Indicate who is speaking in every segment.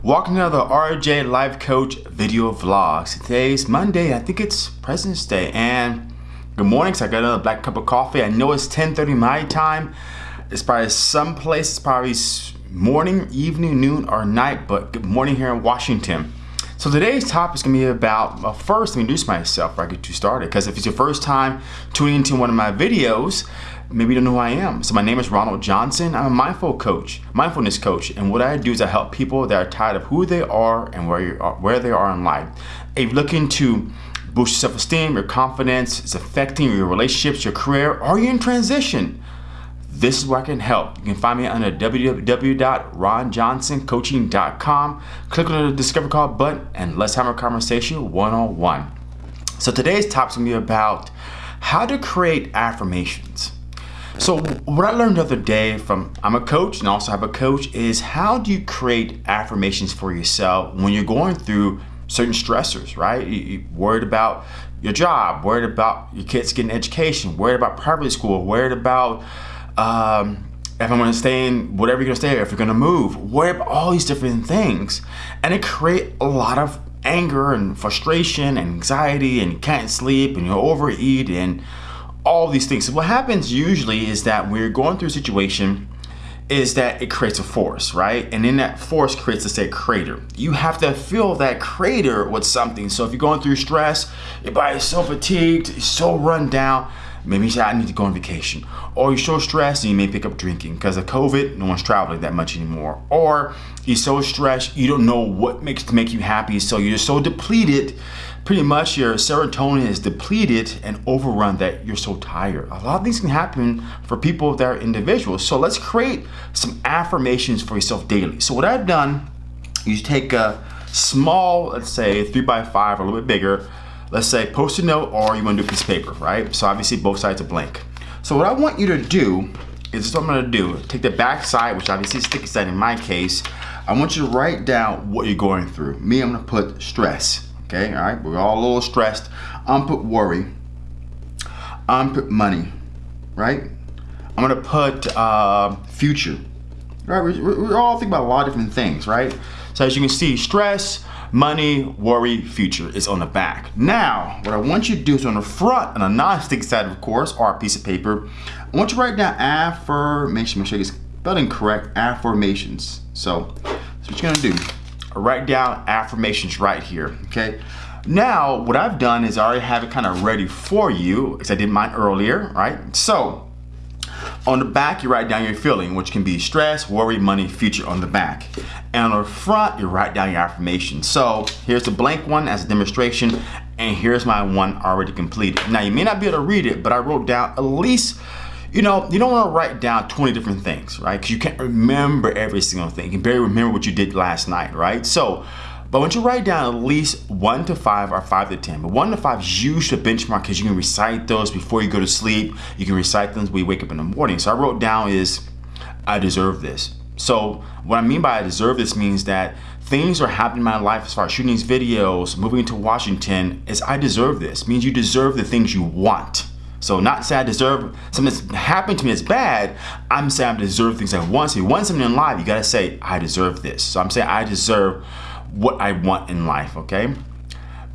Speaker 1: Welcome to the RJ Life Coach video vlogs. Today's Monday, I think it's President's Day, and good morning, so I got another black cup of coffee. I know it's 10.30 my time. It's probably some place, it's probably morning, evening, noon, or night, but good morning here in Washington. So today's topic is going to be about, well, first, introduce myself before I get you started. Because if it's your first time tuning into one of my videos, maybe you don't know who I am. So my name is Ronald Johnson. I'm a mindful coach, mindfulness coach. And what I do is I help people that are tired of who they are and where, are, where they are in life. If you're looking to boost your self-esteem, your confidence, it's affecting your relationships, your career, or you're in transition, this is where I can help. You can find me under www.ronjohnsoncoaching.com. Click on the Discover Call button and let's have a conversation one-on-one. So today's topic is going to be about how to create affirmations. So what I learned the other day from, I'm a coach and also have a coach, is how do you create affirmations for yourself when you're going through certain stressors, right? You're worried about your job, worried about your kids getting education, worried about private school, worried about um, if I'm gonna stay in whatever you're gonna stay, if you're gonna move, worry about all these different things. And it create a lot of anger and frustration and anxiety and you can't sleep and you overeat and all these things. So what happens usually is that you're going through a situation is that it creates a force, right? And then that force creates, let's say, crater. You have to fill that crater with something. So if you're going through stress, your body's so fatigued, so run down, Maybe you say, I need to go on vacation. Or you're so stressed and you may pick up drinking. Because of COVID, no one's traveling that much anymore. Or you're so stressed, you don't know what makes to make you happy. So you're so depleted, pretty much your serotonin is depleted and overrun that you're so tired. A lot of things can happen for people that are individuals. So let's create some affirmations for yourself daily. So what I've done, you take a small, let's say three by five or a little bit bigger, let's say post-it note or you want to do a piece of paper, right? So obviously both sides are blank. So what I want you to do is this what I'm gonna do. Take the back side, which obviously is sticky side in my case. I want you to write down what you're going through. Me, I'm gonna put stress, okay? All right, we're all a little stressed. I'm put worry. I'm put money, right? I'm gonna put uh, future. Right, we're, we're all thinking about a lot of different things, right? So as you can see, stress, money, worry, future is on the back. Now, what I want you to do is on the front, on a non-stick side, of course, or a piece of paper, I want you to write down affirmation. Make sure you get spelling correct, affirmations. So, that's what you're gonna do. write down affirmations right here, okay? Now, what I've done is I already have it kind of ready for you, because I did mine earlier, right? So, on the back, you write down your feeling, which can be stress, worry, money, future on the back. And on the front, you write down your affirmation. So here's the blank one as a demonstration, and here's my one already completed. Now you may not be able to read it, but I wrote down at least you know, you don't want to write down 20 different things, right? Because you can't remember every single thing. You can barely remember what you did last night, right? So but once you write down at least one to five or five to 10, but one to five is usually a benchmark because you can recite those before you go to sleep. You can recite them when you wake up in the morning. So I wrote down is, I deserve this. So what I mean by I deserve this means that things are happening in my life as far as shooting these videos, moving to Washington, is I deserve this. It means you deserve the things you want. So not say I deserve something that's happened to me that's bad. I'm saying I deserve things I want. So you want something in life, you gotta say, I deserve this. So I'm saying I deserve what I want in life, okay?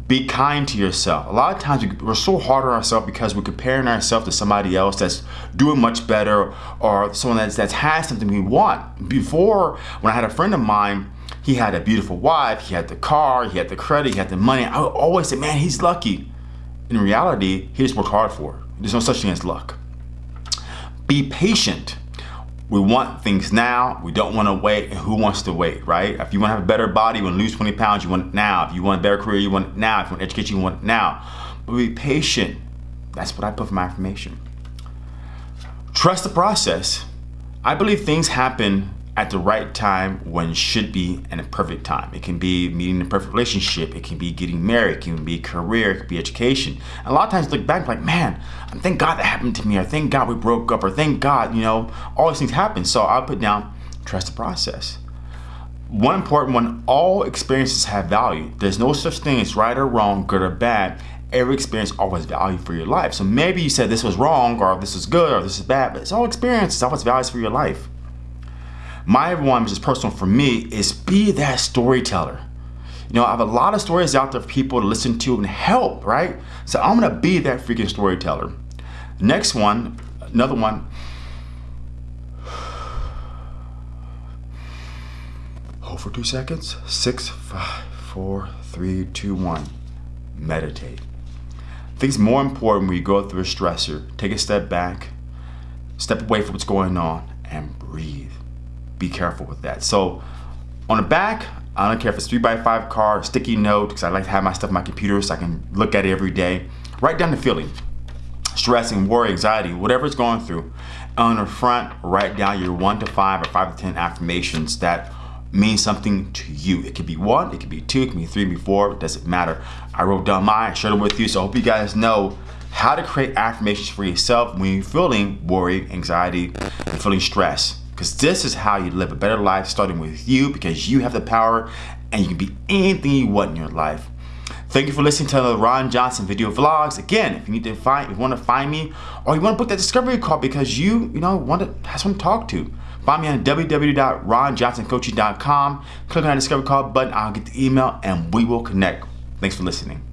Speaker 1: Be kind to yourself. A lot of times we're so hard on ourselves because we're comparing ourselves to somebody else that's doing much better or someone that's, that's has something we want. Before, when I had a friend of mine, he had a beautiful wife, he had the car, he had the credit, he had the money. I would always say, man, he's lucky. In reality, he just worked hard for it. There's no such thing as luck. Be patient we want things now. We don't want to wait. And who wants to wait, right? If you want to have a better body, you want to lose 20 pounds, you want it now. If you want a better career, you want it now. If you want education, you want it now. But be patient. That's what I put for my affirmation. Trust the process. I believe things happen at the right time when should be in a perfect time. It can be meeting a perfect relationship. It can be getting married. It can be career. It can be education. And a lot of times look back like, man, um, thank God that happened to me. Or thank God we broke up. Or thank God, you know, all these things happen. So I'll put down, trust the process. One important one, all experiences have value. There's no such thing as right or wrong, good or bad. Every experience always value for your life. So maybe you said this was wrong or this is good or this is bad, but it's all experience. It's always values for your life My one, which is personal for me, is be that storyteller. You know, I have a lot of stories out there for people to listen to and help, right? So I'm gonna be that freaking storyteller. Next one, another one. Hold for two seconds. Six, five, four, three, two, one. Meditate. I think it's more important when you go through a stressor. Take a step back, step away from what's going on, and breathe. Be careful with that. So on the back, I don't care if it's three by five card, sticky note, because I like to have my stuff on my computer so I can look at it every day. Write down the feeling, stressing, worry, anxiety, whatever it's going through. On the front, write down your one to five or five to 10 affirmations that mean something to you. It could be one, it could be two, it could be three, it could be four, it doesn't matter. I wrote down mine, shared them with you, so I hope you guys know how to create affirmations for yourself when you're feeling worry, anxiety, and feeling stress. Because this is how you live a better life, starting with you, because you have the power and you can be anything you want in your life. Thank you for listening to the Ron Johnson video vlogs. Again, if you need to find, if you want to find me, or you want to book that discovery call because you, you know, want to have someone to talk to, find me on www.ronjohnsoncoaching.com. Click on that discovery call button. I'll get the email and we will connect. Thanks for listening.